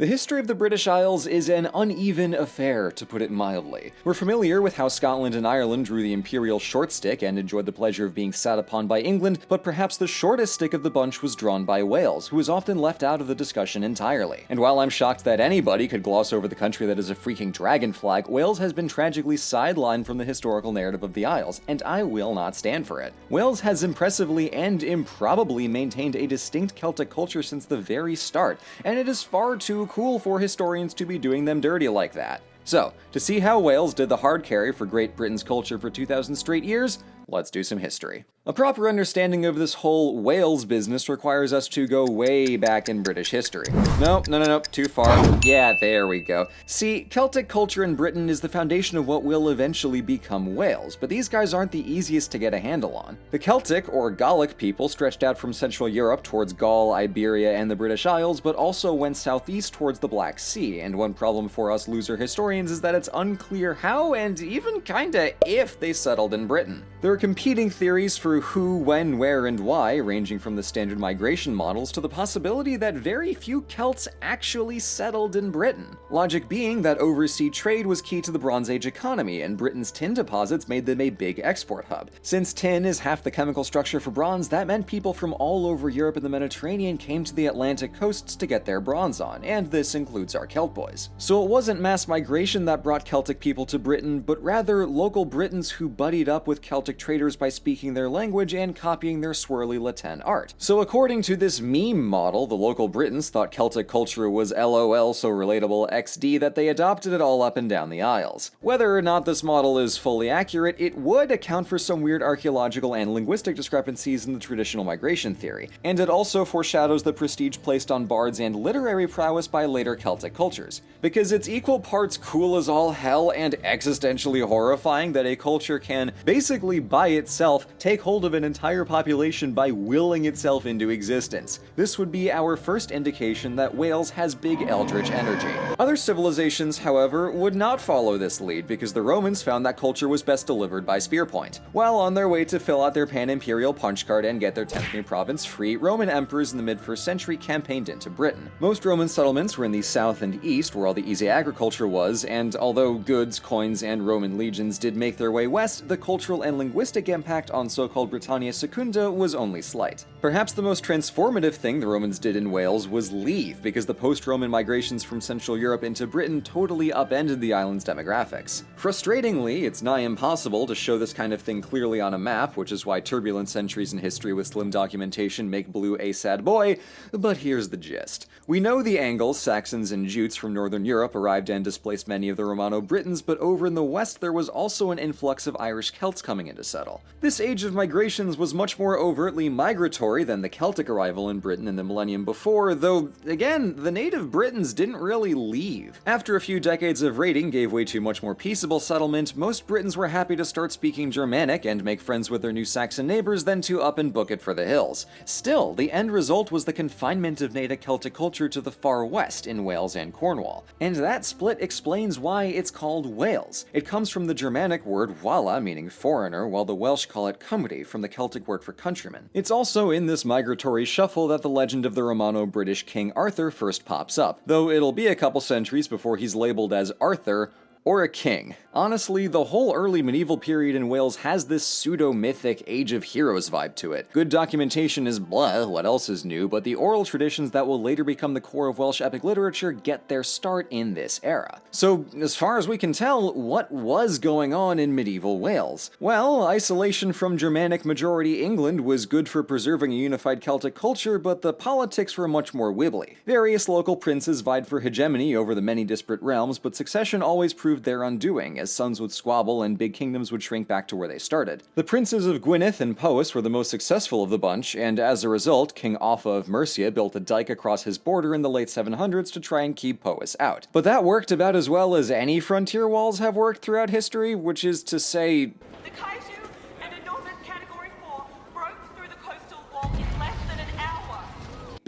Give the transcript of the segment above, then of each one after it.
The history of the British Isles is an uneven affair, to put it mildly. We're familiar with how Scotland and Ireland drew the imperial short stick and enjoyed the pleasure of being sat upon by England, but perhaps the shortest stick of the bunch was drawn by Wales, who is often left out of the discussion entirely. And while I'm shocked that anybody could gloss over the country that is a freaking dragon flag, Wales has been tragically sidelined from the historical narrative of the Isles, and I will not stand for it. Wales has impressively and improbably maintained a distinct Celtic culture since the very start, and it is far too cool for historians to be doing them dirty like that. So, to see how Wales did the hard carry for Great Britain's culture for 2,000 straight years, let's do some history. A proper understanding of this whole Wales business requires us to go way back in British history. No, no, no, no, too far. Yeah, there we go. See, Celtic culture in Britain is the foundation of what will eventually become Wales, but these guys aren't the easiest to get a handle on. The Celtic, or Gallic people stretched out from Central Europe towards Gaul, Iberia, and the British Isles, but also went southeast towards the Black Sea, and one problem for us loser historians is that it's unclear how and even kinda if they settled in Britain. There competing theories for who, when, where, and why, ranging from the standard migration models to the possibility that very few Celts actually settled in Britain. Logic being that overseas trade was key to the Bronze Age economy, and Britain's tin deposits made them a big export hub. Since tin is half the chemical structure for bronze, that meant people from all over Europe and the Mediterranean came to the Atlantic coasts to get their bronze on, and this includes our Celt boys. So it wasn't mass migration that brought Celtic people to Britain, but rather local Britons who buddied up with Celtic by speaking their language and copying their swirly La Tène art. So according to this meme model, the local Britons thought Celtic culture was lol so relatable xd that they adopted it all up and down the Isles. Whether or not this model is fully accurate, it would account for some weird archaeological and linguistic discrepancies in the traditional migration theory, and it also foreshadows the prestige placed on bards and literary prowess by later Celtic cultures. Because it's equal parts cool as all hell and existentially horrifying that a culture can, basically by itself, take hold of an entire population by willing itself into existence. This would be our first indication that Wales has big eldritch energy. Other civilizations, however, would not follow this lead because the Romans found that culture was best delivered by spearpoint. While on their way to fill out their pan-imperial punch card and get their 10th new province free, Roman emperors in the mid-1st century campaigned into Britain. Most Roman settlements were in the south and east, where all the easy agriculture was, and although goods, coins, and Roman legions did make their way west, the cultural and linguistic impact on so-called called Britannia Secunda was only slight. Perhaps the most transformative thing the Romans did in Wales was leave, because the post-Roman migrations from Central Europe into Britain totally upended the island's demographics. Frustratingly, it's nigh impossible to show this kind of thing clearly on a map, which is why turbulent centuries in history with slim documentation make blue a sad boy, but here's the gist. We know the Angles, Saxons, and Jutes from northern Europe arrived and displaced many of the Romano-Britons, but over in the west there was also an influx of Irish Celts coming in to settle. This age of migrations was much more overtly migratory than the Celtic arrival in Britain in the millennium before, though, again, the native Britons didn't really leave. After a few decades of raiding gave way to much more peaceable settlement, most Britons were happy to start speaking Germanic and make friends with their new Saxon neighbors than to up and book it for the hills. Still, the end result was the confinement of native Celtic culture to the far west in Wales and Cornwall. And that split explains why it's called Wales. It comes from the Germanic word wala, meaning foreigner, while the Welsh call it Cymru, from the Celtic word for countryman. It's also in this migratory shuffle that the legend of the Romano-British King Arthur first pops up, though it'll be a couple centuries before he's labeled as Arthur, or a king. Honestly, the whole early medieval period in Wales has this pseudo-mythic Age of Heroes vibe to it. Good documentation is blah, what else is new, but the oral traditions that will later become the core of Welsh epic literature get their start in this era. So, as far as we can tell, what was going on in medieval Wales? Well, isolation from Germanic majority England was good for preserving a unified Celtic culture, but the politics were much more wibbly. Various local princes vied for hegemony over the many disparate realms, but succession always proved their undoing, as sons would squabble and big kingdoms would shrink back to where they started. The princes of Gwynedd and Powys were the most successful of the bunch, and as a result, King Offa of Mercia built a dike across his border in the late 700s to try and keep Powys out. But that worked about as well as any frontier walls have worked throughout history, which is to say,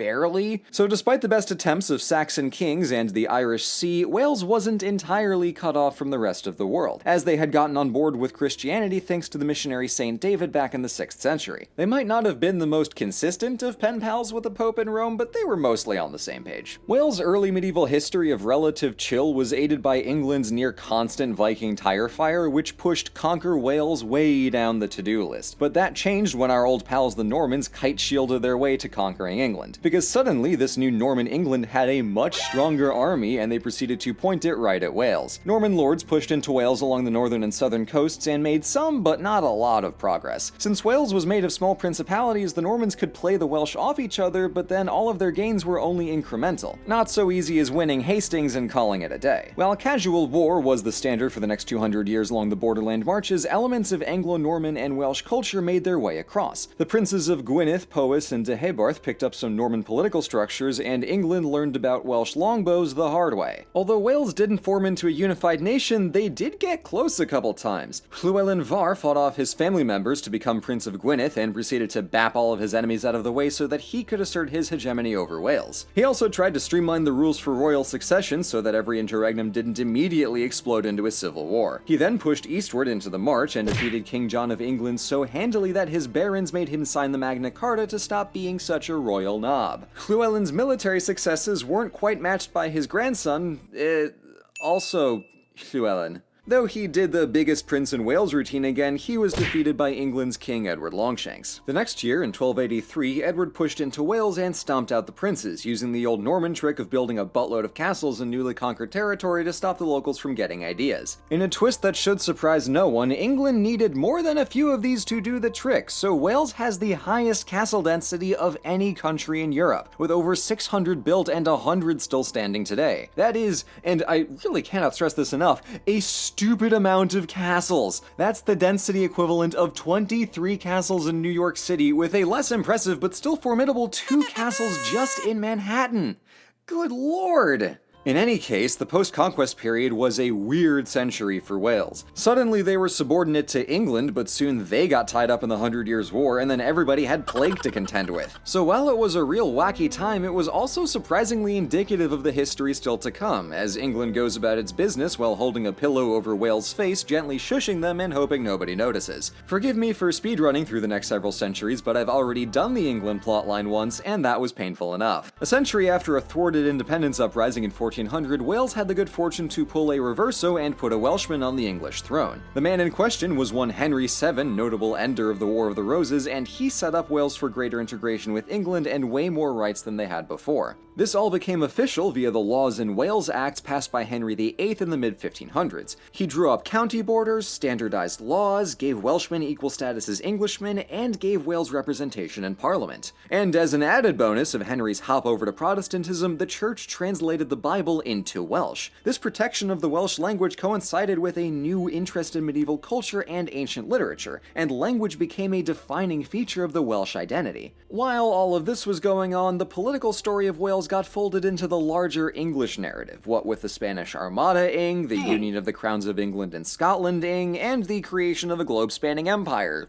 barely. So despite the best attempts of Saxon kings and the Irish Sea, Wales wasn't entirely cut off from the rest of the world, as they had gotten on board with Christianity thanks to the missionary Saint David back in the 6th century. They might not have been the most consistent of pen pals with the Pope in Rome, but they were mostly on the same page. Wales' early medieval history of relative chill was aided by England's near constant Viking tire fire, which pushed Conquer Wales way down the to-do list. But that changed when our old pals the Normans kite shielded their way to conquering England, because suddenly this new Norman England had a much stronger army and they proceeded to point it right at Wales. Norman lords pushed into Wales along the northern and southern coasts and made some, but not a lot of progress. Since Wales was made of small principalities, the Normans could play the Welsh off each other, but then all of their gains were only incremental. Not so easy as winning Hastings and calling it a day. While casual war was the standard for the next 200 years along the borderland marches, elements of Anglo-Norman and Welsh culture made their way across. The princes of Gwynedd, Powys, and de Deheubarth picked up some Norman political structures, and England learned about Welsh longbows the hard way. Although Wales didn't form into a unified nation, they did get close a couple times. Llewellyn Fawr fought off his family members to become Prince of Gwynedd and proceeded to bap all of his enemies out of the way so that he could assert his hegemony over Wales. He also tried to streamline the rules for royal succession so that every interregnum didn't immediately explode into a civil war. He then pushed eastward into the March and defeated King John of England so handily that his barons made him sign the Magna Carta to stop being such a royal knob. Llewellyn's military successes weren't quite matched by his grandson, uh, also Llewellyn. Though he did the biggest Prince in Wales routine again, he was defeated by England's King Edward Longshanks. The next year, in 1283, Edward pushed into Wales and stomped out the princes, using the old Norman trick of building a buttload of castles in newly conquered territory to stop the locals from getting ideas. In a twist that should surprise no one, England needed more than a few of these to do the trick, so Wales has the highest castle density of any country in Europe, with over 600 built and 100 still standing today. That is, and I really cannot stress this enough, a stupid amount of castles. That's the density equivalent of 23 castles in New York City, with a less impressive but still formidable two castles just in Manhattan. Good lord! In any case, the post-conquest period was a weird century for Wales. Suddenly they were subordinate to England, but soon they got tied up in the Hundred Years' War, and then everybody had plague to contend with. So while it was a real wacky time, it was also surprisingly indicative of the history still to come, as England goes about its business while holding a pillow over Wales' face, gently shushing them and hoping nobody notices. Forgive me for speedrunning through the next several centuries, but I've already done the England plotline once, and that was painful enough. A century after a thwarted independence uprising in 1400, Wales had the good fortune to pull a reverso and put a Welshman on the English throne. The man in question was one Henry VII, notable ender of the War of the Roses, and he set up Wales for greater integration with England and way more rights than they had before. This all became official via the Laws in Wales Acts passed by Henry VIII in the mid-1500s. He drew up county borders, standardized laws, gave Welshmen equal status as Englishmen, and gave Wales representation in Parliament. And as an added bonus of Henry's hop over to Protestantism, the Church translated the Bible into Welsh. This protection of the Welsh language coincided with a new interest in medieval culture and ancient literature, and language became a defining feature of the Welsh identity. While all of this was going on, the political story of Wales got folded into the larger English narrative, what with the Spanish Armada ing, the hmm. union of the crowns of England and Scotland ing, and the creation of a globe-spanning empire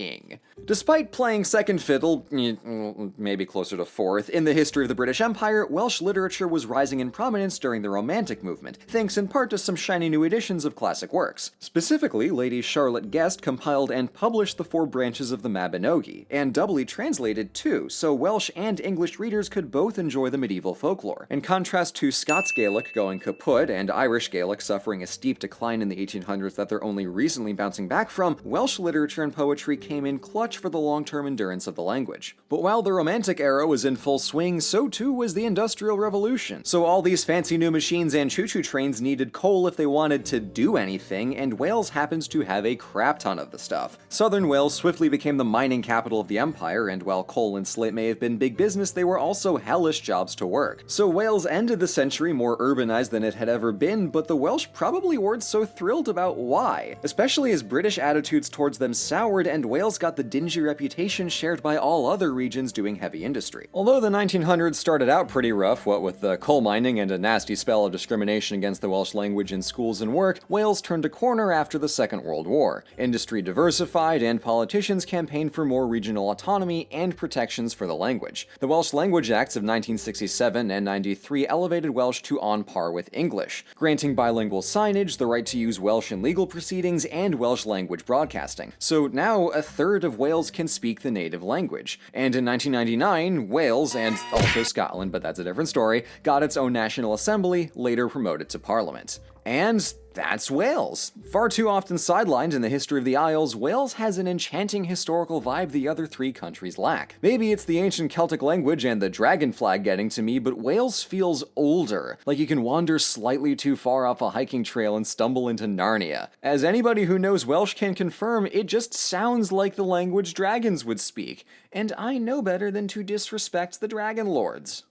ing. Despite playing second fiddle, maybe closer to fourth, in the history of the British Empire, Welsh literature was rising in prominence during the Romantic movement, thanks in part to some shiny new editions of classic works. Specifically, Lady Charlotte Guest compiled and published the four branches of the Mabinogi, and doubly translated too, so Welsh and English readers could both enjoy the medieval folklore. In contrast to Scots Gaelic going kaput and Irish Gaelic suffering a steep decline in the 1800s that they're only recently bouncing back from, Welsh literature and poetry came in clutch for the long-term endurance of the language. But while the Romantic era was in full swing, so too was the Industrial Revolution. So all these fancy new machines and choo-choo trains needed coal if they wanted to do anything, and Wales happens to have a crap ton of the stuff. Southern Wales swiftly became the mining capital of the empire, and while coal and slate may have been big business, they were also hellish jobs to work. So Wales ended the century more urbanized than it had ever been, but the Welsh probably weren't so thrilled about why, especially as British attitudes towards them soured and Wales Wales got the dingy reputation shared by all other regions doing heavy industry. Although the 1900s started out pretty rough, what with the coal mining and a nasty spell of discrimination against the Welsh language in schools and work, Wales turned a corner after the Second World War. Industry diversified, and politicians campaigned for more regional autonomy and protections for the language. The Welsh Language Acts of 1967 and 93 elevated Welsh to on par with English, granting bilingual signage, the right to use Welsh in legal proceedings, and Welsh language broadcasting. So now a third of Wales can speak the native language. And in 1999, Wales, and also Scotland, but that's a different story, got its own National Assembly, later promoted to Parliament. And that's Wales. Far too often sidelined in the history of the Isles, Wales has an enchanting historical vibe the other three countries lack. Maybe it's the ancient Celtic language and the dragon flag getting to me, but Wales feels older, like you can wander slightly too far off a hiking trail and stumble into Narnia. As anybody who knows Welsh can confirm, it just sounds like the language dragons would speak, and I know better than to disrespect the Dragon Lords.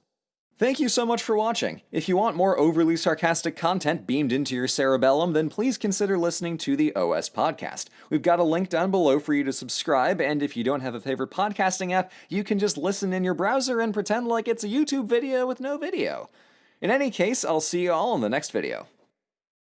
Thank you so much for watching. If you want more overly sarcastic content beamed into your cerebellum, then please consider listening to the OS Podcast. We've got a link down below for you to subscribe, and if you don't have a favorite podcasting app, you can just listen in your browser and pretend like it's a YouTube video with no video. In any case, I'll see you all in the next video.